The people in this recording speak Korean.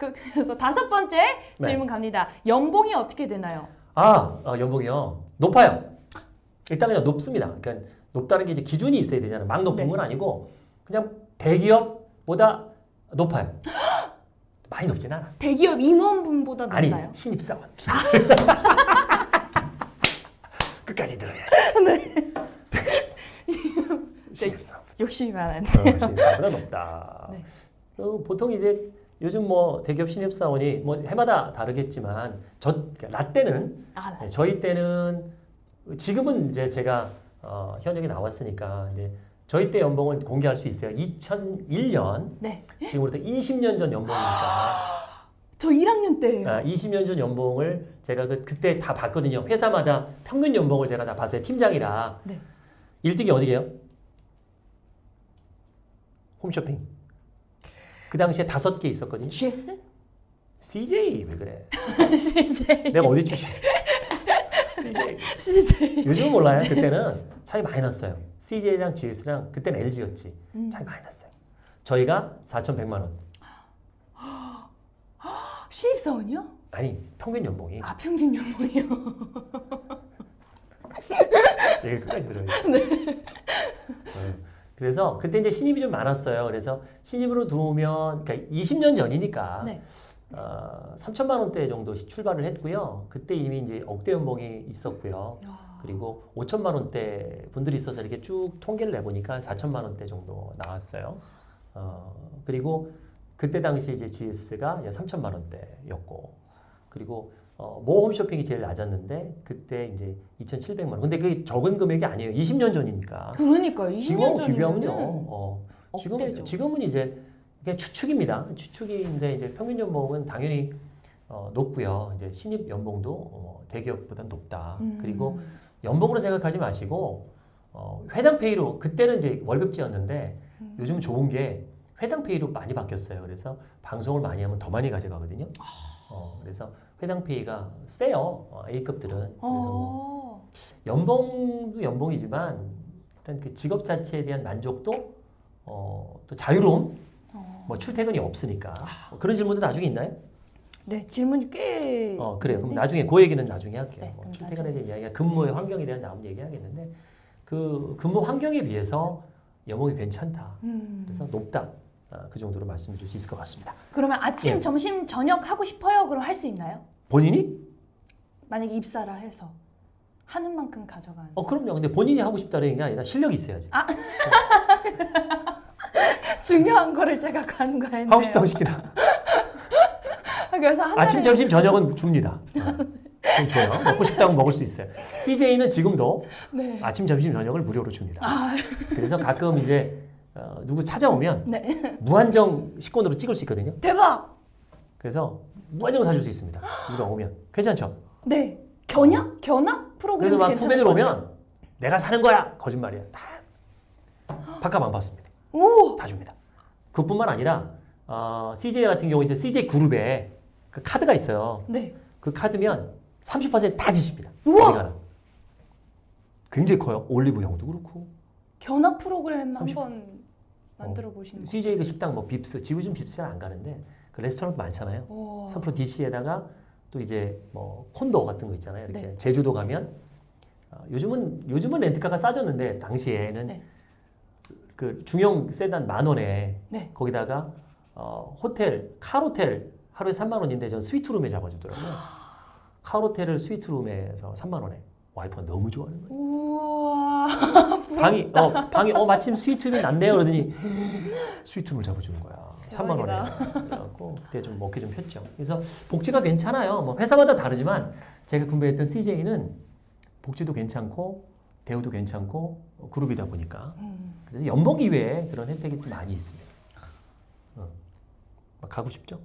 그, 그래서 다섯 번째 네. 질문 갑니다. 연봉이 어떻게 되나요? 아, 어, 연봉이요. 높아요. 일단 그냥 높습니다. 그러니까 높다는 게 이제 기준이 있어야 되잖아요. 막 높은 네. 건 아니고 그냥 대기업보다 높아요. 많이 높진 않아. 대기업 임원분보다 아니, 높나요? 신입사원. 끝까지 들어야 네. 신입사원. 욕심이 많아요. 어, 신입사원보다 높다. 네. 어, 보통 이제 요즘 뭐 대기업 신입사원이 뭐 해마다 다르겠지만 저 그러니까 라떼는 아, 네, 저희 때는 지금은 이제 제가 어, 현역이 나왔으니까 이제 저희 때 연봉을 공개할 수 있어요. 2001년 네. 지금으로부터 20년 전 연봉이니까 저 1학년 때예요. 아, 20년 전 연봉을 제가 그, 그때 다 봤거든요. 회사마다 평균 연봉을 제가 다 봤어요. 팀장이라. 네. 1등이 어디게요? 홈쇼핑. 그 당시에 다섯 개 있었거든요. GS? CJ 왜 그래? CJ. 내가 어디 출신? CJ. CJ. 요즘 몰라요. 그때는 차이 많이 났어요. CJ랑 GS랑 그때는 LG였지. 음. 차이 많이 났어요. 저희가 4,100만 원. 신입사원이요? 아니 평균 연봉이 아 평균 연봉이요. 얘기 끝까지 들어요. 네. 그래서 그때 이제 신입이 좀 많았어요. 그래서 신입으로 들어오면 그러니까 20년 전이니까 네. 어, 3천만 원대 정도 시- 출발을 했고요. 그때 이미 이제 억대 연봉이 있었고요. 야. 그리고 5천만 원대 분들이 있어서 이렇게 쭉 통계를 내보니까 4천만 원대 정도 나왔어요. 어, 그리고 그때 당시 이제 GS가 3천만 원대였고, 그리고 어, 모 홈쇼핑이 제일 낮았는데 그때 이제 2,700만 원. 근데 그게 적은 금액이 아니에요. 20년 전이니까. 그러니까요. 20년 지금하고 전이면은 비교하면요. 어, 지금. 지금은 이제 그냥 추측입니다. 추측인데 이제 평균 연봉은 당연히 어, 높고요. 이제 신입 연봉도 어, 대기업보다 높다. 음. 그리고 연봉으로 생각하지 마시고 어, 회당 페이로 그때는 이제 월급제였는데 음. 요즘은 좋은 게 회당 페이로 많이 바뀌었어요. 그래서 방송을 많이 하면 더 많이 가져가거든요. 어, 그래서 회당 페이가 세요. 어, A급들은. 그래서 뭐 어. 연봉도 연봉이지만 일단 그 직업 자체에 대한 만족도 어, 또 자유로움, 어. 뭐 출퇴근이 없으니까 뭐 그런 질문도 나중에 있나요? 네 질문이 꽤. 어 그래요. 그럼. 나중에 그 얘기는 나중에 할게요. 네, 뭐 출퇴근에 대한 이야기가 근무의 환경에 대한 다음 얘기하겠는데 그 근무 환경에 비해서 연봉이 괜찮다. 음. 그래서 높다. 아, 그 정도로 말씀드릴 수 있을 것 같습니다. 그러면 아침, 예. 점심, 저녁 하고 싶어요? 그럼 할 수 있나요? 본인이? 만약에 입사를 해서 하는 만큼 가져가는. 어 그럼요. 근데 본인이 하고 싶다는 게 아니라 실력이 있어야지. 중요한 거를 제가 간과했네요. 하고 싶다고 시키라. 그래서 한 아침, 점심, 저녁은 줍니다. 어, 그럼 줘요. 먹고 싶다면 먹을 수 있어요. CJ는 지금도 네. 아침, 점심, 저녁을 무료로 줍니다. 아, 그래서 가끔 이제 어, 누구 찾아오면 네. 무한정 식권으로 찍을 수 있거든요. 대박. 그래서 무한정 사줄 수 있습니다. 누가 오면 괜찮죠? 네. 견학? 견학 프로그램 그래서 막 후배들. 오면 내가 사는 거야 거짓말이야. 다 밥값 안 받습니다. 오. 다 줍니다. 그뿐만 아니라 어, CJ 같은 경우 이제 CJ 그룹에 그 카드가 있어요. 네. 그 카드면 30%다 지십니다. 우와! 굉장히 커요. 올리브영도 그렇고 견학 프로그램 30. 한번 만들어 보시는 거. CJ 그 식당 뭐 빕스 지금 빕스 잘안 가는데 그 레스토랑도 많잖아요. 오. 3% DC에다가 또 이제 뭐 콘도 같은 거 있잖아요. 이렇게 네. 제주도 가면 어, 요즘은 요즘은 렌트카가 싸졌는데 당시에는 네. 그 중형 세단 만 원에 네. 거기다가 어, 호텔 카로텔 하루에 3만 원인데 전 스위트룸에 잡아주더라고요. 카로텔을 스위트룸에서 3만 원에 와이프가 너무 좋아하는 거예요. 우와. 방이 어 방이 어 마침 스위트룸이 낫네요 그러더니 스위트룸을 잡아주는 거야. 3만 원에. 그래갖고 그때 좀 먹기 좀 폈죠. 그래서 복지가 괜찮아요. 뭐 회사마다 다르지만 제가 근무했던 CJ는 복지도 괜찮고 대우도 괜찮고 어, 그룹이다 보니까 음. 그래서 연봉 이외에 그런 혜택이 좀 많이 있습니다. 어. 막 가고 싶죠?